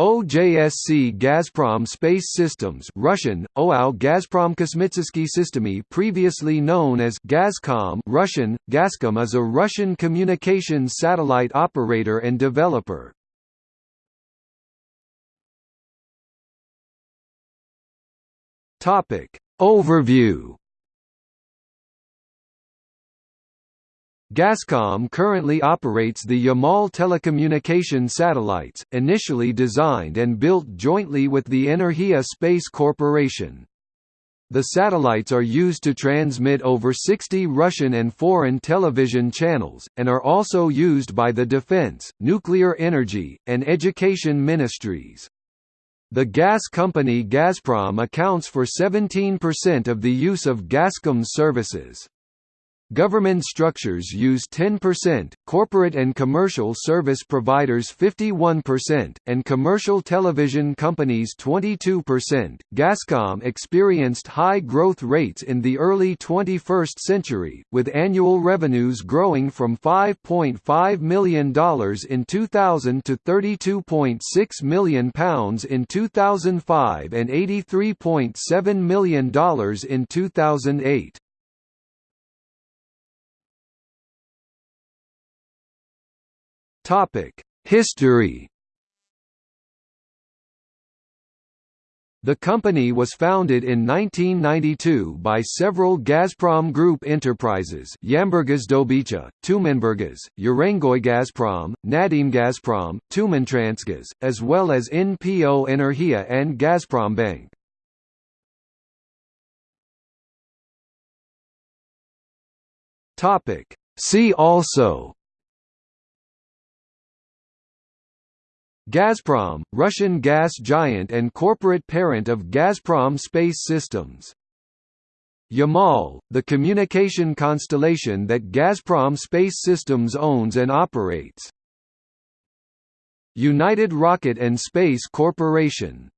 OJSC Gazprom Space Systems Russian, OAU Gazprom Kosmitsky Systemy previously known as Gazcom Russian, Gazcom is a Russian communications satellite operator and developer. Overview Gazcom currently operates the Yamal telecommunication satellites, initially designed and built jointly with the Energia Space Corporation. The satellites are used to transmit over 60 Russian and foreign television channels, and are also used by the defense, nuclear energy, and education ministries. The gas company Gazprom accounts for 17% of the use of Gazcom's services. Government structures use 10%, corporate and commercial service providers 51%, and commercial television companies 22%. Gazcom experienced high growth rates in the early 21st century, with annual revenues growing from $5.5 million in 2000 to £32.6 million in 2005 and $83.7 million in 2008. Topic: History. The company was founded in 1992 by several Gazprom Group enterprises Tyumenburgaz, Urengoy Gazprom, Nadym Gazprom, Tyumentransgaz, as well as NPO Energia and Gazprombank. See also Gazprom, Russian gas giant and corporate parent of Gazprom Space Systems. Yamal, the communication constellation that Gazprom Space Systems owns and operates. United Rocket and Space Corporation